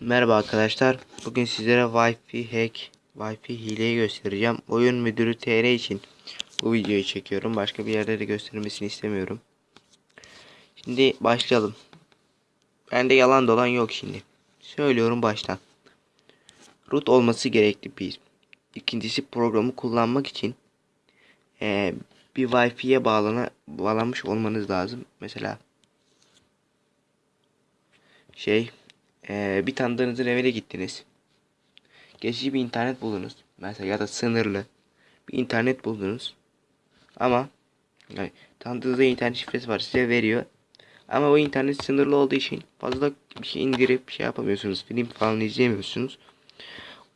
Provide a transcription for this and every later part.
Merhaba arkadaşlar. Bugün sizlere Wi-Fi hack, Wi-Fi hileyi göstereceğim. Oyun müdürü TR için bu videoyu çekiyorum. Başka bir yerde de göstermesini istemiyorum. Şimdi başlayalım. Bende yalan dolan yok şimdi. Söylüyorum baştan. Root olması gerekli bir. İkincisi programı kullanmak için eee, bir Wi-Fi'ye bağlana bağlanmış olmanız lazım. Mesela şey ee, bir tanıdığınızın evine gittiniz. Geçici bir internet buldunuz. Mesela ya da sınırlı bir internet buldunuz. Ama yani, tanıdığınızda internet şifresi var size veriyor. Ama o internet sınırlı olduğu için fazla bir şey indirip şey yapamıyorsunuz. Film falan izleyemiyorsunuz.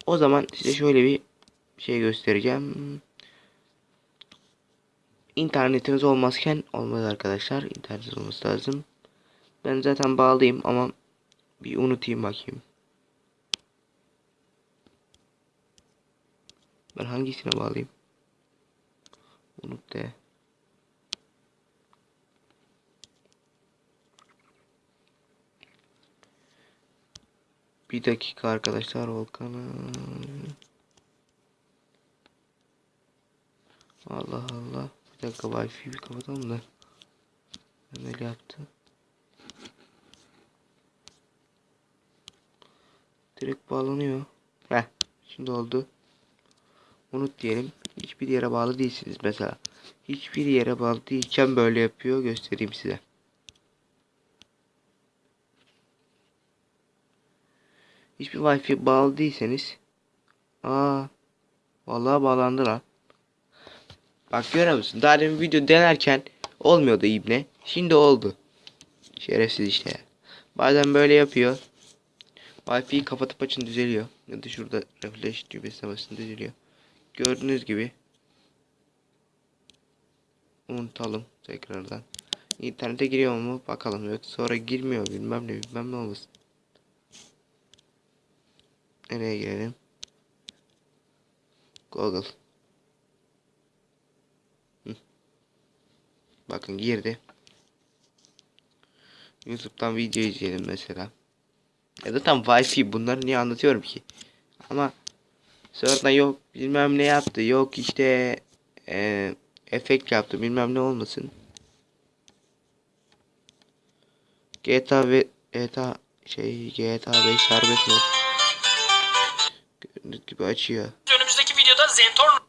O zaman size şöyle bir şey göstereceğim. İnternetiniz olmazken olmaz arkadaşlar. İnternetiniz olması lazım. Ben zaten bağlıyım ama bir unutayım bakayım. Ben hangisine bağlayayım? Unut de. Bir dakika arkadaşlar Volkan'a. Allah Allah. Bir dakika Wi-Fi bir kapatalım da. Ben öyle Direkt bağlanıyor. Heh. Şimdi oldu. Unut diyelim. Hiçbir yere bağlı değilsiniz mesela. Hiçbir yere bağlı değilken böyle yapıyor. Göstereyim size. Hiçbir wifi bağlı değilseniz. Aa. Vallahi bağlandı lan. Bak görüyor musun? Daha demin video denerken olmuyordu ibne. Şimdi oldu. Şerefsiz işte. Bazen böyle yapıyor. Wi-Fi'yi kapatıp açın düzeliyor. Ya da şurada refresh düğmesine basın düzeliyor. Gördüğünüz gibi. Unutalım tekrardan. İnternete giriyor mu bakalım. Yok sonra girmiyor bilmem ne bilmem ne olmasın. Nereye girelim? Google. Bakın girdi. YouTube'dan video izleyelim mesela. Ya da tam Wi-Fi bunları niye anlatıyorum ki? Ama sonradan yok bilmem ne yaptı. Yok işte e, efekt yaptı bilmem ne olmasın. GTA ve GTA şey GTA 5 serbest mod. Gördüğünüz gibi açıyor. Önümüzdeki videoda Zentorn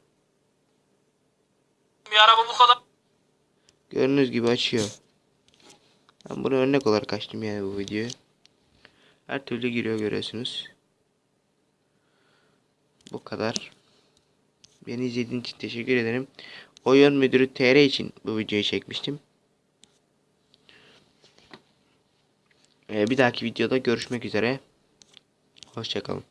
bir araba bu kadar Gördüğünüz gibi açıyor. Ben bunu örnek olarak açtım yani bu videoyu. Her türlü giriyor görüyorsunuz. Bu kadar. Beni izlediğiniz için teşekkür ederim. Oyun müdürü TR için bu videoyu çekmiştim. Ee, bir dahaki videoda görüşmek üzere. Hoşçakalın.